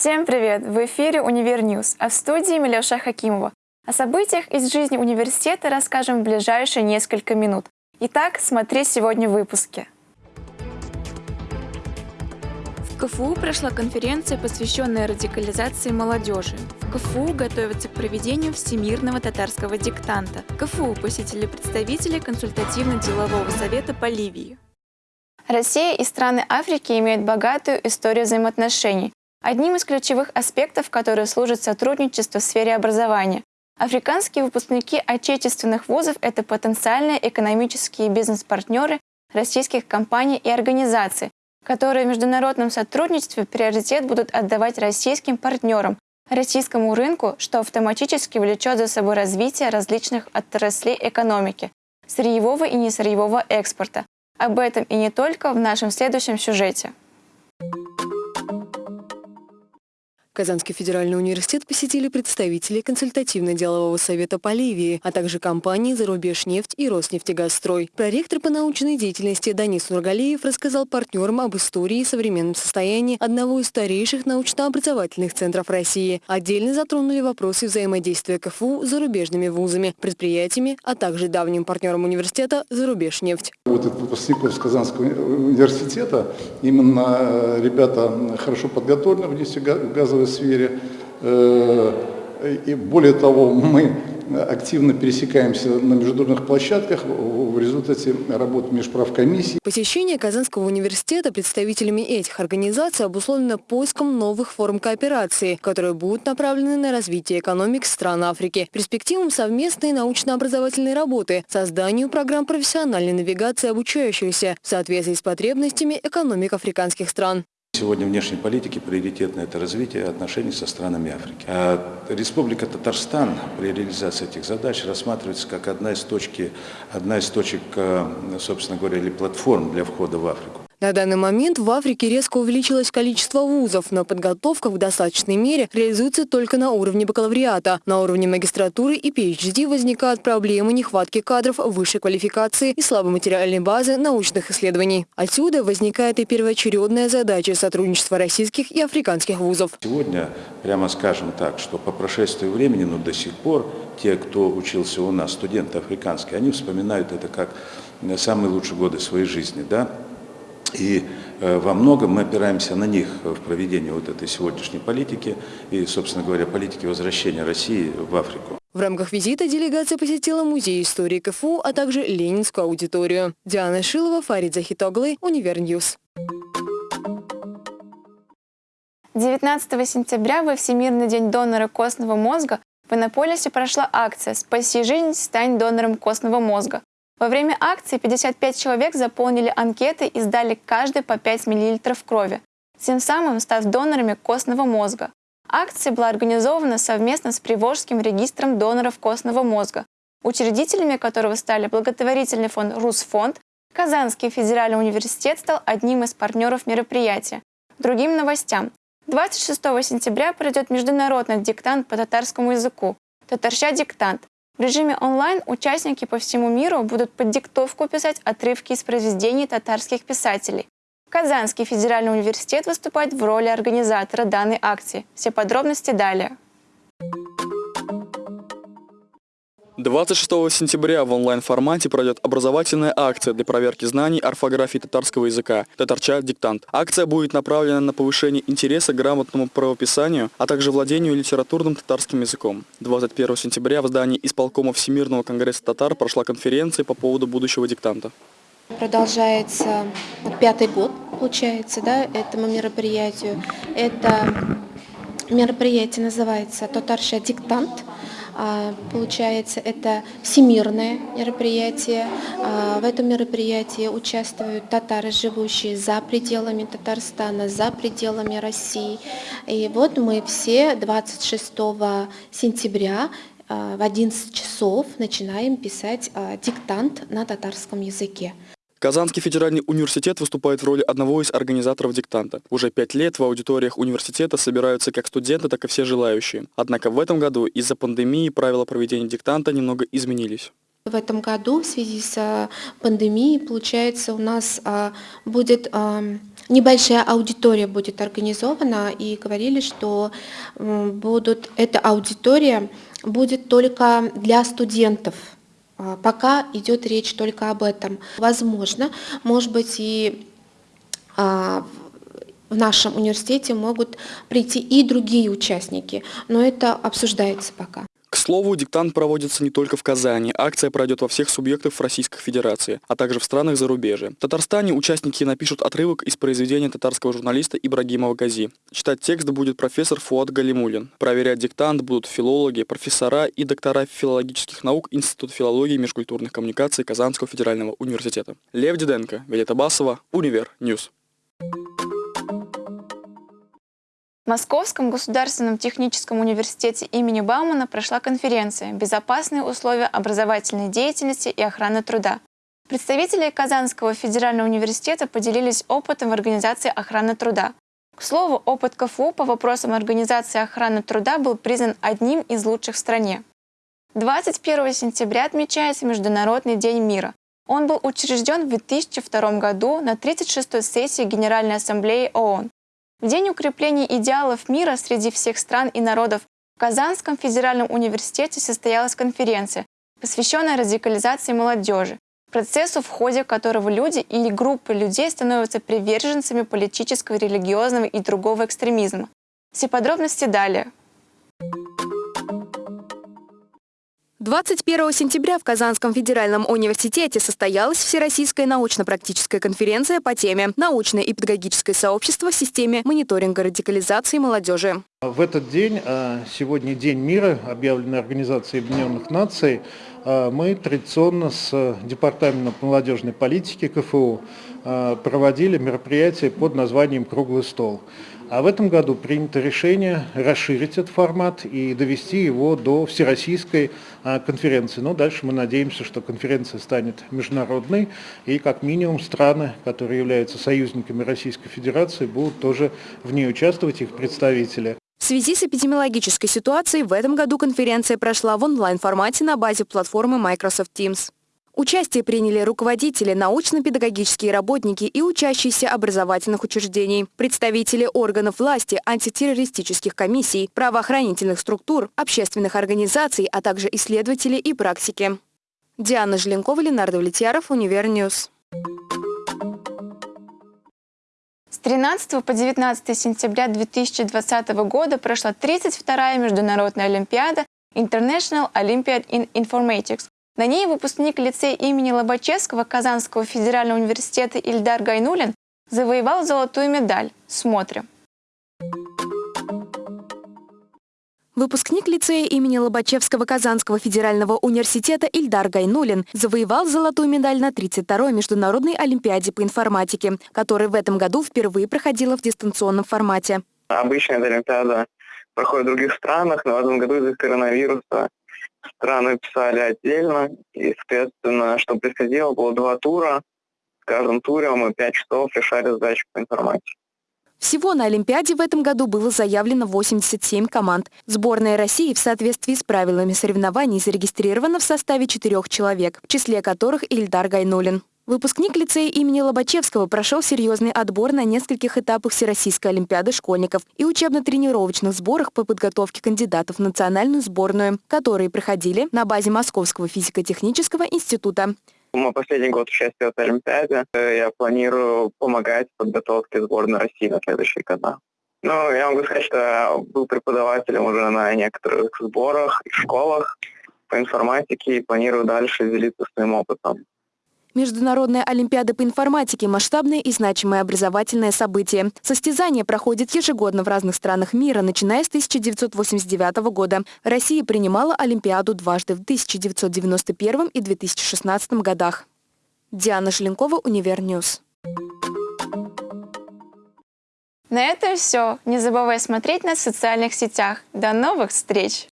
Всем привет! В эфире «Univer News», а в студии Милеша Хакимова. О событиях из жизни университета расскажем в ближайшие несколько минут. Итак, смотри сегодня в выпуске. В КФУ прошла конференция, посвященная радикализации молодежи. В КФУ готовятся к проведению Всемирного татарского диктанта. КФУ посетили представители консультативно-делового совета по Ливии. Россия и страны Африки имеют богатую историю взаимоотношений. Одним из ключевых аспектов, которые служат сотрудничеству в сфере образования. Африканские выпускники отечественных вузов – это потенциальные экономические бизнес-партнеры российских компаний и организаций, которые в международном сотрудничестве приоритет будут отдавать российским партнерам, российскому рынку, что автоматически влечет за собой развитие различных отраслей экономики – сырьевого и несырьевого экспорта. Об этом и не только в нашем следующем сюжете. Казанский федеральный университет посетили представители консультативно-делового совета по Ливии, а также компании «Зарубежнефть» и «Роснефтегазстрой». Проректор по научной деятельности Данис Нургалиев рассказал партнерам об истории и современном состоянии одного из старейших научно-образовательных центров России. Отдельно затронули вопросы взаимодействия КФУ с зарубежными вузами, предприятиями, а также давним партнером университета «Зарубежнефть». Вот этот выпускников Казанского университета, именно э, ребята хорошо подготовлены в нефтегазовой сфере. Э, и более того, мы активно пересекаемся на международных площадках в результате работы межправкомиссий. Посещение Казанского университета представителями этих организаций обусловлено поиском новых форм кооперации, которые будут направлены на развитие экономик стран Африки, перспективам совместной научно-образовательной работы, созданию программ профессиональной навигации обучающихся в соответствии с потребностями экономик африканских стран. Сегодня внешней политики приоритетно это развитие отношений со странами Африки. А Республика Татарстан при реализации этих задач рассматривается как одна из, точки, одна из точек, э, собственно говоря, или платформ для входа в Африку. На данный момент в Африке резко увеличилось количество вузов, но подготовка в достаточной мере реализуется только на уровне бакалавриата. На уровне магистратуры и PhD возникают проблемы нехватки кадров высшей квалификации и слабой материальной базы научных исследований. Отсюда возникает и первоочередная задача сотрудничества российских и африканских вузов. Сегодня, прямо скажем так, что по прошествию времени, но до сих пор те, кто учился у нас, студенты африканские, они вспоминают это как самые лучшие годы своей жизни. Да? И э, во многом мы опираемся на них в проведении вот этой сегодняшней политики и, собственно говоря, политики возвращения России в Африку. В рамках визита делегация посетила Музей истории КФУ, а также Ленинскую аудиторию. Диана Шилова, Фарид Захитоглы, Univer News. 19 сентября во Всемирный день донора костного мозга в Иннополисе прошла акция «Спаси жизнь, стань донором костного мозга». Во время акции 55 человек заполнили анкеты и сдали каждый по 5 мл крови, тем самым став донорами костного мозга. Акция была организована совместно с Приволжским регистром доноров костного мозга, учредителями которого стали благотворительный фонд «Русфонд», Казанский федеральный университет стал одним из партнеров мероприятия. Другим новостям. 26 сентября пройдет международный диктант по татарскому языку «Татарща диктант», в режиме онлайн участники по всему миру будут под диктовку писать отрывки из произведений татарских писателей. Казанский федеральный университет выступает в роли организатора данной акции. Все подробности далее. 26 сентября в онлайн-формате пройдет образовательная акция для проверки знаний орфографии татарского языка «Татарча. Диктант». Акция будет направлена на повышение интереса к грамотному правописанию, а также владению литературным татарским языком. 21 сентября в здании исполкома Всемирного конгресса татар прошла конференция по поводу будущего диктанта. Продолжается пятый год, получается, да, этому мероприятию. Это мероприятие называется «Татарша. Диктант». А, получается, это всемирное мероприятие. А, в этом мероприятии участвуют татары, живущие за пределами Татарстана, за пределами России. И вот мы все 26 сентября а, в 11 часов начинаем писать диктант на татарском языке. Казанский федеральный университет выступает в роли одного из организаторов диктанта. Уже пять лет в аудиториях университета собираются как студенты, так и все желающие. Однако в этом году из-за пандемии правила проведения диктанта немного изменились. В этом году в связи с а, пандемией, получается, у нас а, будет а, небольшая аудитория будет организована, и говорили, что будут, эта аудитория будет только для студентов. А, пока идет речь только об этом. Возможно, может быть, и а, в нашем университете могут прийти и другие участники, но это обсуждается пока. Слову, диктант проводится не только в Казани. Акция пройдет во всех субъектах Российской Федерации, а также в странах зарубежья. В Татарстане участники напишут отрывок из произведения татарского журналиста Ибрагимова Гази. Читать текст будет профессор Фуат Галимулин. Проверять диктант будут филологи, профессора и доктора филологических наук Института филологии и межкультурных коммуникаций Казанского федерального университета. Лев Диденко, Виолетта Басова, Универ Ньюс. Московском государственном техническом университете имени Баумана прошла конференция «Безопасные условия образовательной деятельности и охраны труда». Представители Казанского федерального университета поделились опытом в организации охраны труда. К слову, опыт КФУ по вопросам организации охраны труда был признан одним из лучших в стране. 21 сентября отмечается Международный день мира. Он был учрежден в 2002 году на 36-й сессии Генеральной Ассамблеи ООН. В День укрепления идеалов мира среди всех стран и народов в Казанском федеральном университете состоялась конференция, посвященная радикализации молодежи, процессу, в ходе которого люди или группы людей становятся приверженцами политического, религиозного и другого экстремизма. Все подробности далее. 21 сентября в Казанском федеральном университете состоялась Всероссийская научно-практическая конференция по теме «Научное и педагогическое сообщество в системе мониторинга радикализации молодежи». В этот день, а, сегодня День мира, объявленный Организацией Объединенных Наций, а, мы традиционно с Департаментом молодежной политики КФУ проводили мероприятие под названием «Круглый стол». А в этом году принято решение расширить этот формат и довести его до всероссийской конференции. Но дальше мы надеемся, что конференция станет международной, и как минимум страны, которые являются союзниками Российской Федерации, будут тоже в ней участвовать, их представители. В связи с эпидемиологической ситуацией в этом году конференция прошла в онлайн-формате на базе платформы Microsoft Teams. Участие приняли руководители, научно-педагогические работники и учащиеся образовательных учреждений, представители органов власти, антитеррористических комиссий, правоохранительных структур, общественных организаций, а также исследователи и практики. Диана Желенкова, Ленардо Влетьяров, Универньюз. С 13 по 19 сентября 2020 года прошла 32-я международная олимпиада International Olympiad in Informatics. На ней выпускник лицея имени Лобачевского Казанского федерального университета Ильдар Гайнулин завоевал золотую медаль. Смотрим. Выпускник лицея имени Лобачевского Казанского федерального университета Ильдар Гайнулин завоевал золотую медаль на 32-й международной олимпиаде по информатике, которая в этом году впервые проходила в дистанционном формате. Обычно эта олимпиада проходит в других странах, но в этом году из-за коронавируса страны писали отдельно. И, соответственно, что происходило, было два тура. В каждом туре мы пять часов решали задачи по информатике. Всего на Олимпиаде в этом году было заявлено 87 команд. Сборная России в соответствии с правилами соревнований зарегистрирована в составе четырех человек, в числе которых Ильдар Гайнулин. Выпускник лицея имени Лобачевского прошел серьезный отбор на нескольких этапах Всероссийской Олимпиады школьников и учебно-тренировочных сборах по подготовке кандидатов в национальную сборную, которые проходили на базе Московского физико-технического института. Мой последний год участия в Олимпиаде. Я планирую помогать в подготовке сборной России на следующий года. Ну, я могу сказать, что был преподавателем уже на некоторых сборах и школах по информатике и планирую дальше делиться своим опытом. Международная Олимпиада по информатике – масштабное и значимое образовательное событие. Состязание проходит ежегодно в разных странах мира, начиная с 1989 года. Россия принимала Олимпиаду дважды в 1991 и 2016 годах. Диана Шленкова, Универньюз. На этом все. Не забывай смотреть нас в социальных сетях. До новых встреч!